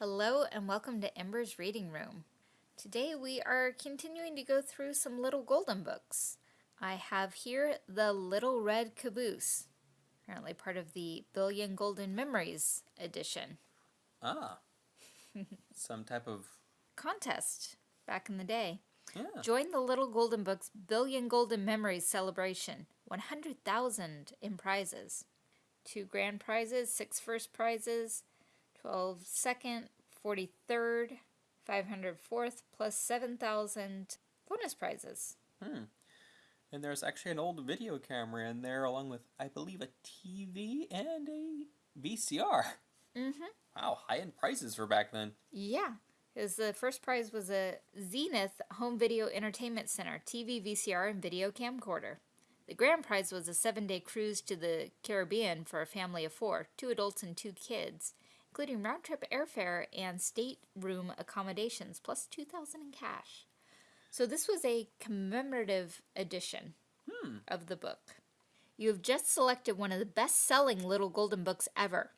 Hello and welcome to Ember's Reading Room. Today we are continuing to go through some Little Golden books. I have here The Little Red Caboose, apparently part of the Billion Golden Memories edition. Ah, some type of Contest back in the day. yeah. Join the Little Golden Books Billion Golden Memories celebration. 100,000 in prizes. Two grand prizes, six first prizes, 12 second, 43rd, 500 fourth, plus 7,000 bonus prizes. Hmm. And there's actually an old video camera in there, along with I believe a TV and a VCR. Mm-hmm. Wow, high-end prices for back then. Yeah, because the first prize was a Zenith Home Video Entertainment Center TV, VCR, and video camcorder. The grand prize was a seven-day cruise to the Caribbean for a family of four, two adults and two kids, including round-trip airfare and stateroom accommodations, plus 2000 in cash. So this was a commemorative edition Hmm. of the book. You have just selected one of the best-selling Little Golden Books ever.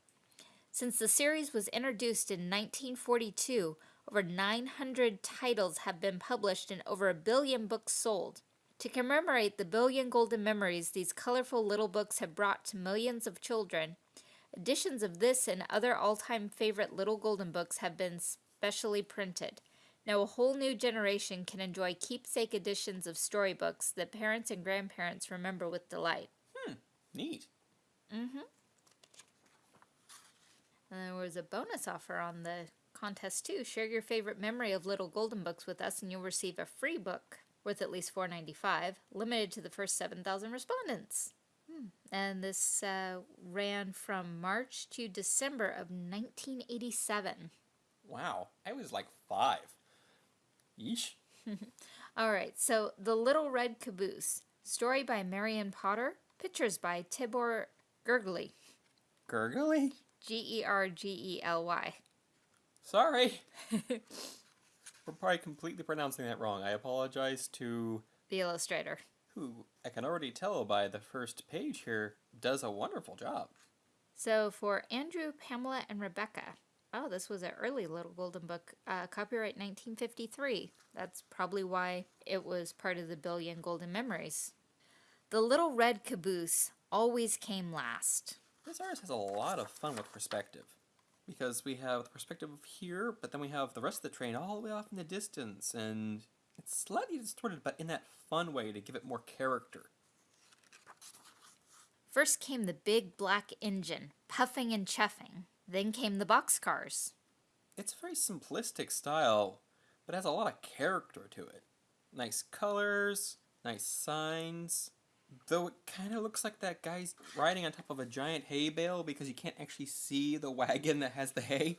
Since the series was introduced in 1942, over 900 titles have been published and over a billion books sold. To commemorate the billion golden memories these colorful little books have brought to millions of children, editions of this and other all-time favorite little golden books have been specially printed. Now a whole new generation can enjoy keepsake editions of storybooks that parents and grandparents remember with delight. Hmm, neat. Mm-hmm. And there was a bonus offer on the contest too. Share your favorite memory of Little Golden Books with us, and you'll receive a free book worth at least four ninety five, limited to the first seven thousand respondents. And this uh, ran from March to December of nineteen eighty seven. Wow, I was like five. Yeesh. All right, so The Little Red Caboose, story by Marian Potter, pictures by Tibor Gergely, Gurgly? G E R G E L Y. Sorry. We're probably completely pronouncing that wrong. I apologize to The illustrator. Who I can already tell by the first page here does a wonderful job. So for Andrew, Pamela, and Rebecca. Oh, this was an early Little Golden Book, uh, copyright 1953. That's probably why it was part of the Billion Golden Memories. The Little Red Caboose always came last. This artist has a lot of fun with perspective. Because we have the perspective of here, but then we have the rest of the train all the way off in the distance, and it's slightly distorted, but in that fun way to give it more character. First came the big black engine, puffing and chuffing. Then came the boxcars. It's a very simplistic style, but has a lot of character to it. Nice colors, nice signs. Though it kind of looks like that guy's riding on top of a giant hay bale because you can't actually see the wagon that has the hay.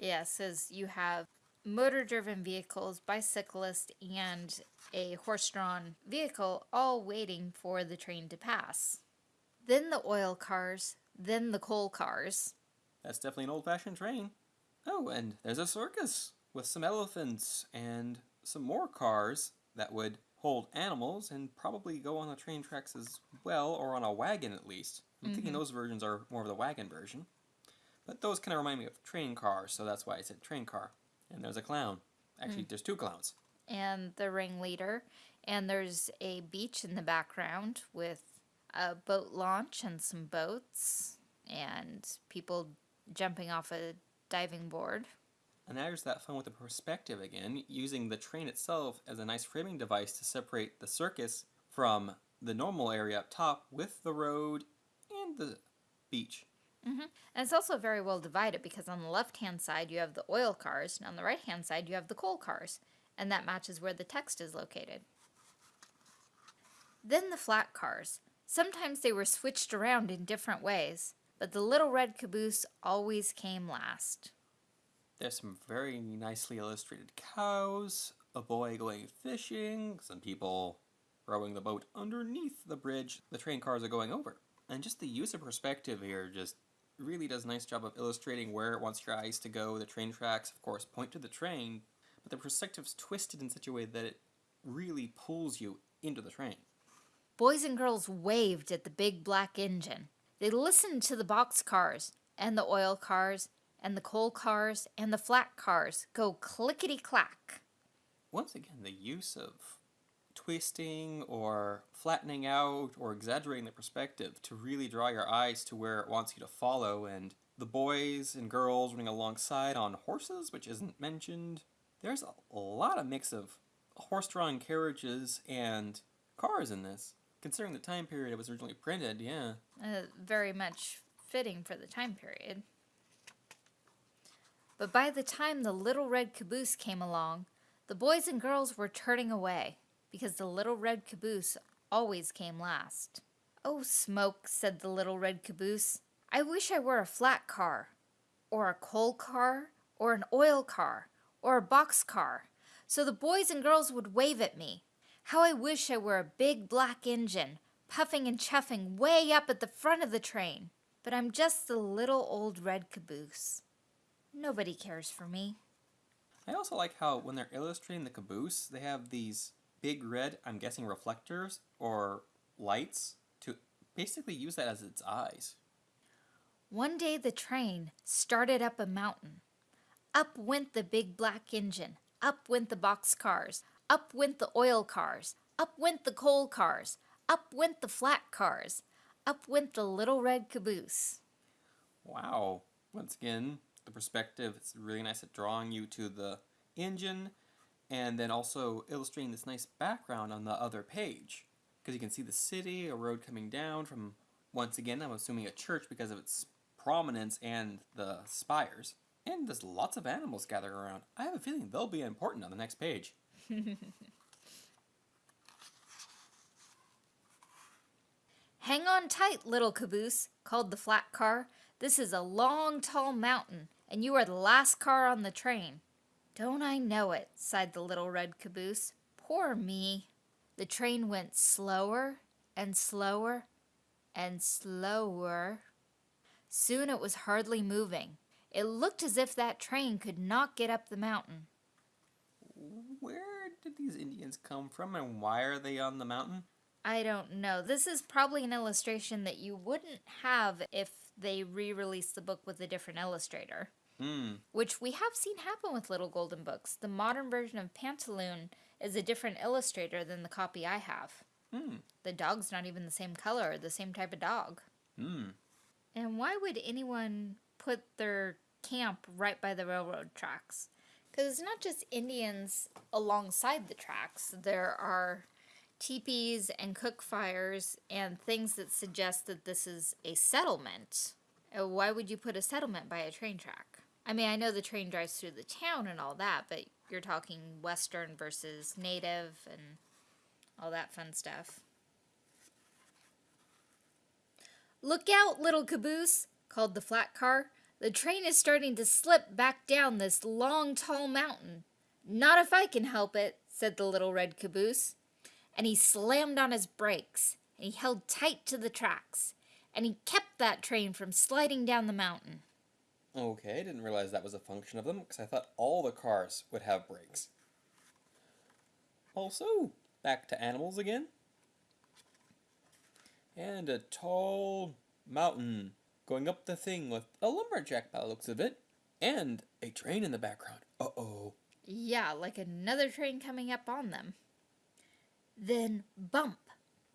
Yeah, it says you have motor driven vehicles, bicyclists, and a horse drawn vehicle all waiting for the train to pass. Then the oil cars, then the coal cars. That's definitely an old fashioned train. Oh, and there's a circus with some elephants and some more cars that would hold animals and probably go on the train tracks as well, or on a wagon at least. I'm thinking mm-hmm. those versions are more of the wagon version. But those kind of remind me of train cars, so that's why I said train car. And there's a clown. Actually, hmm. there's two clowns. and the ringleader. And there's a beach in the background with a boat launch and some boats and people jumping off a diving board. And there's that fun with the perspective again, using the train itself as a nice framing device to separate the circus from the normal area up top with the road and the beach. Mm-hmm. And it's also very well divided because on the left hand side you have the oil cars, and on the right hand side you have the coal cars, and that matches where the text is located. Then the flat cars. Sometimes they were switched around in different ways, but the little red caboose always came last. There's some very nicely illustrated cows, a boy going fishing, some people rowing the boat underneath the bridge the train cars are going over. And just the use of perspective here just really does a nice job of illustrating where it wants your eyes to go. The train tracks, of course, point to the train, but the perspective's twisted in such a way that it really pulls you into the train. Boys and girls waved at the big black engine. They listened to the box cars and the oil cars and the coal cars and the flat cars go clickety clack. Once again, the use of twisting or flattening out or exaggerating the perspective to really draw your eyes to where it wants you to follow, and the boys and girls running alongside on horses, which isn't mentioned. There's a lot of mix of horse-drawn carriages and cars in this. Considering the time period it was originally printed, yeah. Uh, very much fitting for the time period. But by the time the little red caboose came along, the boys and girls were turning away because the little red caboose always came last. Oh, smoke, said the little red caboose. I wish I were a flat car, or a coal car, or an oil car, or a box car, so the boys and girls would wave at me. How I wish I were a big black engine, puffing and chuffing way up at the front of the train. But I'm just the little old red caboose. Nobody cares for me. I also like how when they're illustrating the caboose, they have these big red, I'm guessing reflectors or lights to basically use that as its eyes. One day the train started up a mountain. Up went the big black engine. Up went the box cars. Up went the oil cars. Up went the coal cars. Up went the flat cars. Up went the little red caboose. Wow. Once again, the perspective, it's really nice at drawing you to the engine and then also illustrating this nice background on the other page. Because you can see the city, a road coming down from, once again, I'm assuming a church because of its prominence and the spires. And there's lots of animals gathering around. I have a feeling they'll be important on the next page. Hang on tight, little caboose, called the flat car. This is a long, tall mountain, and you are the last car on the train. Don't I know it, sighed the little red caboose. Poor me. The train went slower and slower and slower. Soon it was hardly moving. It looked as if that train could not get up the mountain. Where did these Indians come from and why are they on the mountain? I don't know. This is probably an illustration that you wouldn't have if they re released the book with a different illustrator. Hmm. Which we have seen happen with Little Golden Books. The modern version of Pantaloon is a different illustrator than the copy I have. Hmm. The dog's not even the same color or the same type of dog. Hmm. And why would anyone put their camp right by the railroad tracks? Because it's not just Indians alongside the tracks. There are teepees and cook fires and things that suggest that this is a settlement. Uh, Why would you put a settlement by a train track? I mean, I know the train drives through the town and all that, but you're talking Western versus Native and all that fun stuff. Look out, little caboose, called the flat car. The train is starting to slip back down this long, tall mountain. Not if I can help it, said the little red caboose. And he slammed on his brakes, and he held tight to the tracks, and he kept that train from sliding down the mountain. Okay, I didn't realize that was a function of them because I thought all the cars would have brakes. Also, back to animals again. And a tall mountain going up the thing with a lumberjack by the looks of it. And a train in the background. Uh oh. Yeah, like another train coming up on them. Then, bump!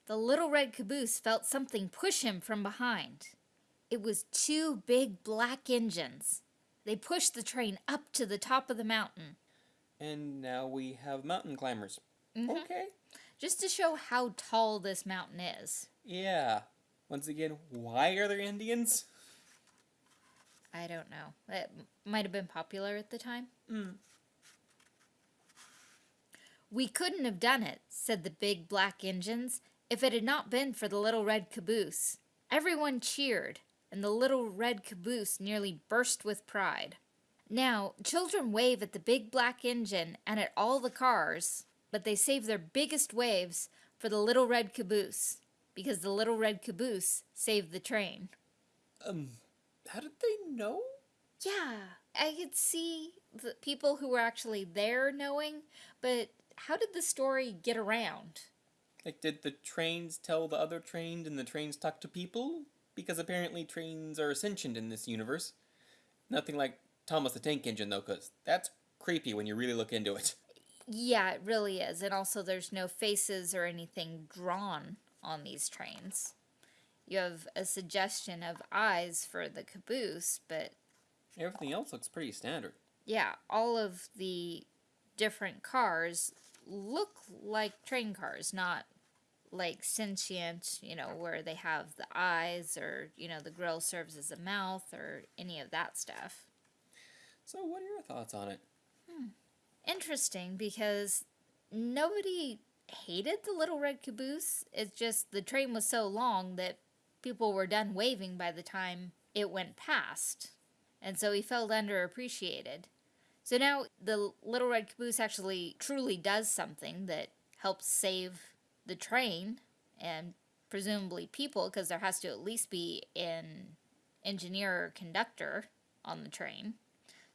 The little red caboose felt something push him from behind. It was two big black engines. They pushed the train up to the top of the mountain, And now we have mountain climbers. Mhm. Okay. just to show how tall this mountain is. Yeah. Once again, why are there Indians? I don't know. It might have been popular at the time. Mm. We couldn't have done it, said the big black engines, if it had not been for the little red caboose. Everyone cheered, and the little red caboose nearly burst with pride. Now, children wave at the big black engine and at all the cars, but they save their biggest waves for the little red caboose, because the little red caboose saved the train. Um, how did they know? Yeah, I could see the people who were actually there knowing, but how did the story get around? Like, did the trains tell the other trains and the trains talk to people? Because apparently trains are sentient in this universe. Nothing like Thomas the Tank Engine, though, because that's creepy when you really look into it. Yeah, it really is. And also, there's no faces or anything drawn on these trains. You have a suggestion of eyes for the caboose, but Everything else looks pretty standard. yeah, all of the different cars look like train cars, not like sentient, you know, where they have the eyes or, you know, the grill serves as a mouth or any of that stuff. So, what are your thoughts on it? Hmm. Interesting because nobody hated the little red caboose. It's just the train was so long that people were done waving by the time it went past. And so he felt underappreciated. So now the little red caboose actually truly does something that helps save the train and presumably people because there has to at least be an engineer or conductor on the train.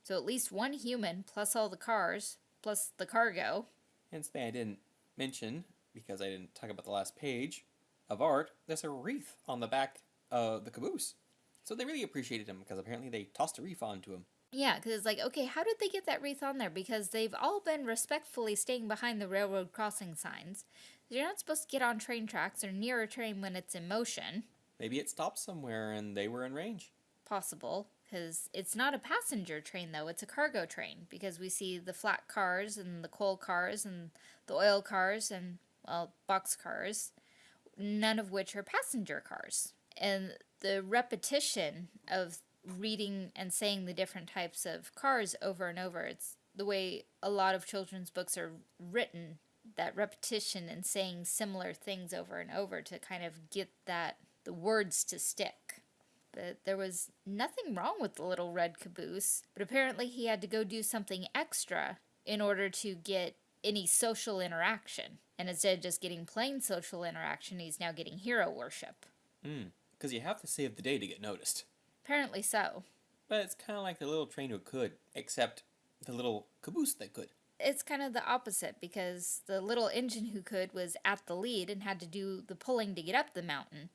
So at least one human plus all the cars plus the cargo. And something I didn't mention, because I didn't talk about the last page of art, there's a wreath on the back of the caboose. So they really appreciated him because apparently they tossed a wreath onto him. Yeah, because it's like, okay, how did they get that wreath on there? Because they've all been respectfully staying behind the railroad crossing signs. You're not supposed to get on train tracks or near a train when it's in motion. Maybe it stopped somewhere and they were in range. Possible, because it's not a passenger train, though. It's a cargo train, because we see the flat cars and the coal cars and the oil cars and, well, box cars, none of which are passenger cars. And the repetition of reading and saying the different types of cars over and over, it's the way a lot of children's books are written that repetition and saying similar things over and over to kind of get that the words to stick but there was nothing wrong with the little red caboose. But apparently, he had to go do something extra in order to get any social interaction. And instead of just getting plain social interaction, he's now getting hero worship. Hmm, because you have to save the day to get noticed. Apparently so. But it's kind of like the little train who could, except the little caboose that could. It's kind of the opposite because the little engine who could was at the lead and had to do the pulling to get up the mountain.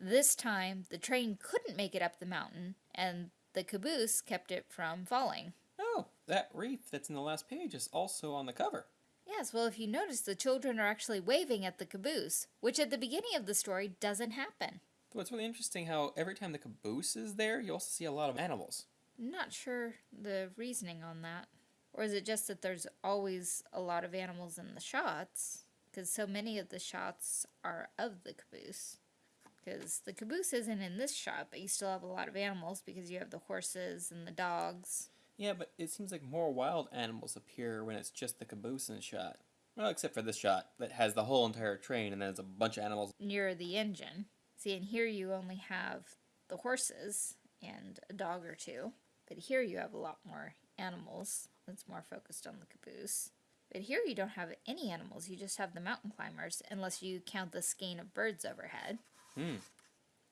This time, the train couldn't make it up the mountain, and the caboose kept it from falling. Oh, that wreath that's in the last page is also on the cover. Yes, well, if you notice, the children are actually waving at the caboose, which at the beginning of the story doesn't happen. So it's really interesting how every time the caboose is there, you also see a lot of animals. Not sure the reasoning on that. Or is it just that there's always a lot of animals in the shots? Because so many of the shots are of the caboose. Because the caboose isn't in this shot, but you still have a lot of animals because you have the horses and the dogs. Yeah, but it seems like more wild animals appear when it's just the caboose in shot. Well, except for this shot that has the whole entire train and then there's a bunch of animals. near the engine. See, and here you only have the horses and a dog or two, but here you have a lot more animals. That's more focused on the caboose. But here you don't have any animals, you just have the mountain climbers, unless you count the skein of birds overhead. Hmm.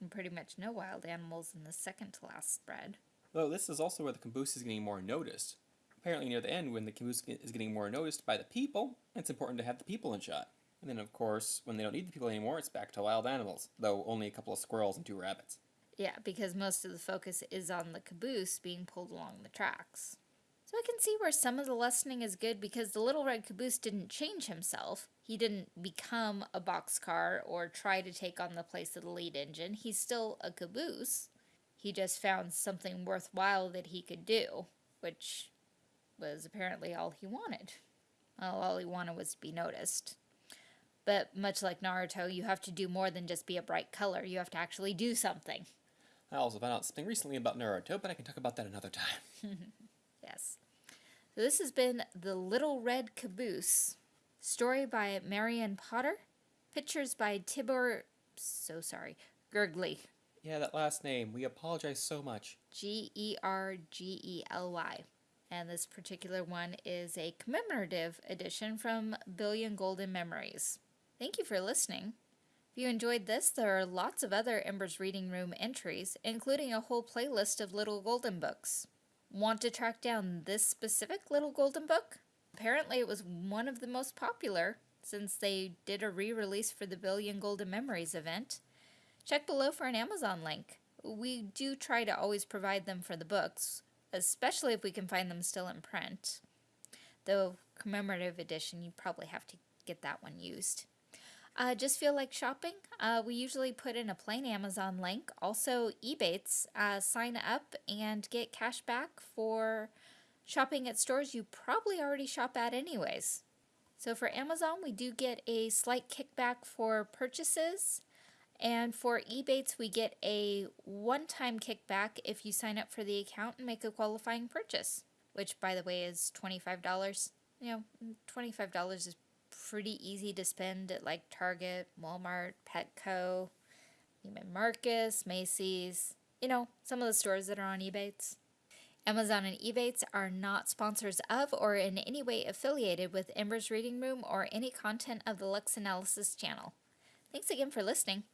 And pretty much no wild animals in the second to last spread. Though this is also where the caboose is getting more noticed. Apparently, near the end, when the caboose is getting more noticed by the people, it's important to have the people in shot. And then, of course, when they don't need the people anymore, it's back to wild animals, though only a couple of squirrels and two rabbits. Yeah, because most of the focus is on the caboose being pulled along the tracks. So I can see where some of the lessening is good because the little red caboose didn't change himself. He didn't become a boxcar or try to take on the place of the lead engine. He's still a caboose. He just found something worthwhile that he could do, which was apparently all he wanted. Well, all he wanted was to be noticed. But much like Naruto, you have to do more than just be a bright color. You have to actually do something. I also found out something recently about Naruto, but I can talk about that another time. Yes. So this has been The Little Red Caboose. Story by Marian Potter. Pictures by Tibor, so sorry, Gergely. yeah, that last name, we apologize so much. G E R G E L Y. And this particular one is a commemorative edition from Billion Golden Memories. Thank you for listening. If you enjoyed this, there are lots of other Ember's Reading Room entries, including a whole playlist of Little Golden Books. Want to track down this specific Little Golden Book? Apparently, it was one of the most popular since they did a re release for the Billion Golden Memories event. Check below for an Amazon link. We do try to always provide them for the books. especially if we can find them still in print. Though commemorative edition, you probably have to get that one used. Uh, just feel like shopping? Uh, we usually put in a plain Amazon link. Also, Ebates, uh, sign up and get cash back for shopping at stores you probably already shop at anyways. So for Amazon, we do get a slight kickback for purchases. And for Ebates, we get a one-time kickback if you sign up for the account and make a qualifying purchase, which by the way is $25. You know, $25 is pretty easy to spend at like Target, Walmart, Petco, Neiman Marcus, Macy's, you know, some of the stores that are on Ebates. Amazon and Ebates are not sponsors of or in any way affiliated with Ember's Reading Room or any content of the Lux Analysis channel. Thanks again for listening.